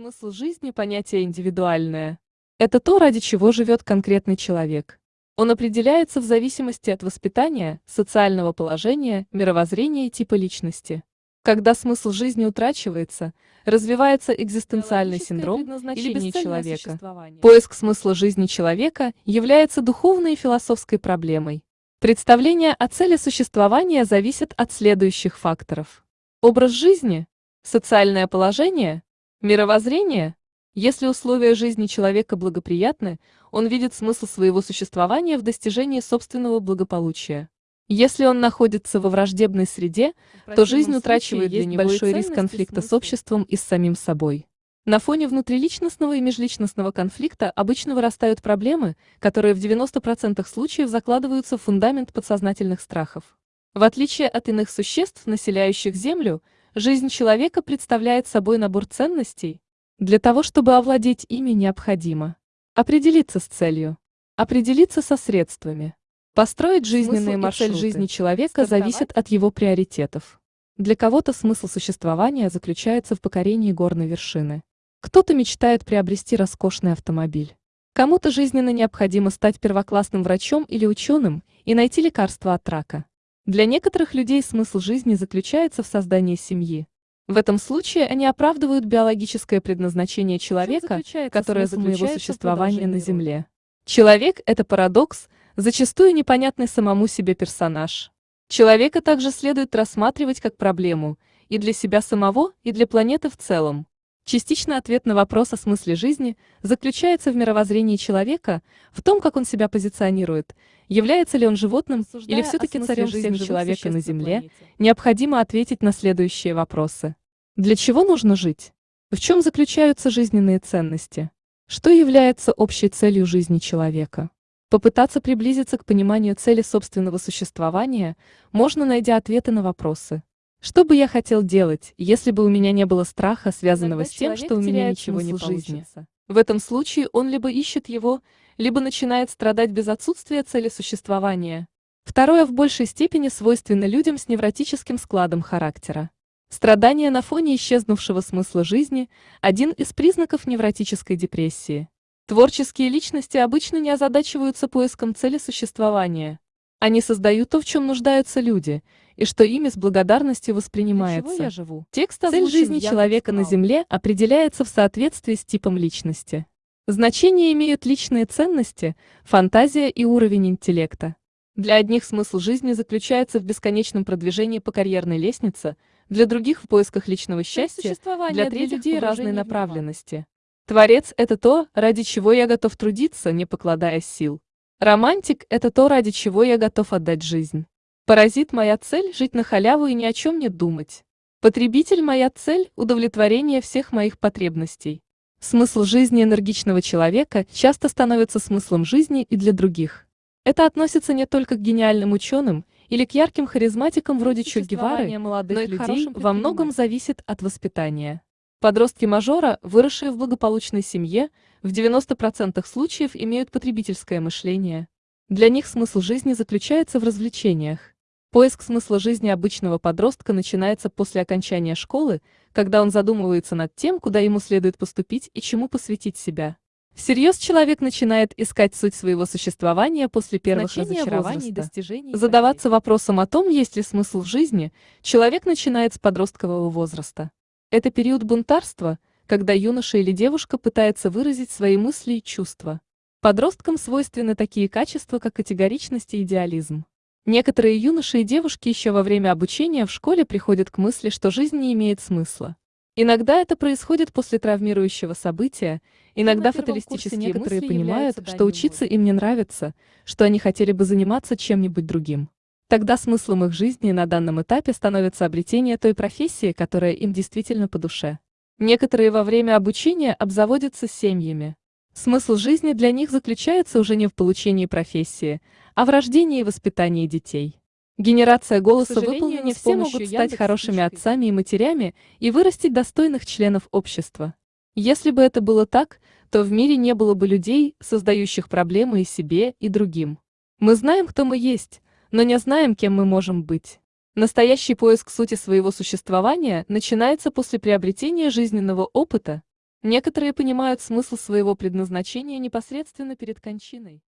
Смысл жизни – понятие индивидуальное. Это то, ради чего живет конкретный человек. Он определяется в зависимости от воспитания, социального положения, мировоззрения и типа личности. Когда смысл жизни утрачивается, развивается экзистенциальный синдром или человека. Поиск смысла жизни человека является духовной и философской проблемой. Представление о цели существования зависит от следующих факторов. Образ жизни, социальное положение, мировоззрение. Если условия жизни человека благоприятны, он видит смысл своего существования в достижении собственного благополучия. Если он находится во враждебной среде, то жизнь утрачивает для него большой риск конфликта с обществом и с самим собой. На фоне внутриличностного и межличностного конфликта обычно вырастают проблемы, которые в 90% случаев закладываются в фундамент подсознательных страхов. В отличие от иных существ, населяющих Землю, жизнь человека представляет собой набор ценностей. Для того, чтобы овладеть ими, необходимо определиться с целью, определиться со средствами, Построить жизненные маршрут жизни человека зависит от его приоритетов. Для кого-то смысл существования заключается в покорении горной вершины. Кто-то мечтает приобрести роскошный автомобиль. Кому-то жизненно необходимо стать первоклассным врачом или ученым и найти лекарство от рака. Для некоторых людей смысл жизни заключается в создании семьи. В этом случае они оправдывают биологическое предназначение человека, которое за его существование на Земле. Человек – это парадокс, зачастую непонятный самому себе персонаж. Человека также следует рассматривать как проблему и для себя самого, и для планеты в целом. Частично ответ на вопрос о смысле жизни заключается в мировоззрении человека, в том, как он себя позиционирует, является ли он животным Обсуждая или все-таки царем жизни человека на Земле, на необходимо ответить на следующие вопросы. Для чего нужно жить? В чем заключаются жизненные ценности? Что является общей целью жизни человека? Попытаться приблизиться к пониманию цели собственного существования можно, найдя ответы на вопросы. Что бы я хотел делать, если бы у меня не было страха, связанного Тогда с тем, что у меня ничего не получится? В этом случае он либо ищет его, либо начинает страдать без отсутствия цели существования. Второе в большей степени свойственно людям с невротическим складом характера. Страдание на фоне исчезнувшего смысла жизни – один из признаков невротической депрессии. Творческие личности обычно не озадачиваются поиском цели существования. Они создают то, в чем нуждаются люди, и что ими с благодарностью воспринимается. я живу? Текст Цель жизни человека на Земле определяется в соответствии с типом личности. Значение имеют личные ценности, фантазия и уровень интеллекта. Для одних смысл жизни заключается в бесконечном продвижении по карьерной лестнице, для других в поисках личного счастья, для третьих людей разной направленности. Творец – это то, ради чего я готов трудиться, не покладая сил. Романтик – это то, ради чего я готов отдать жизнь. Паразит – моя цель – жить на халяву и ни о чем не думать. Потребитель – моя цель – удовлетворение всех моих потребностей. Смысл жизни энергичного человека часто становится смыслом жизни и для других. Это относится не только к гениальным ученым или к ярким харизматикам вроде Че Гевары, но и людей во многом зависит от воспитания. Подростки мажора, выросшие в благополучной семье, в 90% случаев имеют потребительское мышление. Для них смысл жизни заключается в развлечениях. Поиск смысла жизни обычного подростка начинается после окончания школы, когда он задумывается над тем, куда ему следует поступить и чему посвятить себя. Всерьез человек начинает искать суть своего существования после первых Значение разочарований, достижений. Задаваться вопросом о том, есть ли смысл в жизни, человек начинает с подросткового возраста. Это период бунтарства, когда юноша или девушка пытается выразить свои мысли и чувства. Подросткам свойственны такие качества, как категоричность и идеализм. Некоторые юноши и девушки еще во время обучения в школе приходят к мысли, что жизнь не имеет смысла. Иногда это происходит после травмирующего события, иногда фаталистические некоторые понимают, что учиться им не нравится, что они хотели бы заниматься чем-нибудь другим. Тогда смыслом их жизни на данном этапе становится обретение той профессии, которая им действительно по душе. Некоторые во время обучения обзаводятся семьями. Смысл жизни для них заключается уже не в получении профессии, а в рождении и воспитании детей. Генерация голоса выполнена не все могут стать хорошими отцами и матерями и вырастить достойных членов общества. Если бы это было так, то в мире не было бы людей, создающих проблемы и себе, и другим. Мы знаем, кто мы есть, но не знаем, кем мы можем быть. Настоящий поиск сути своего существования начинается после приобретения жизненного опыта. Некоторые понимают смысл своего предназначения непосредственно перед кончиной.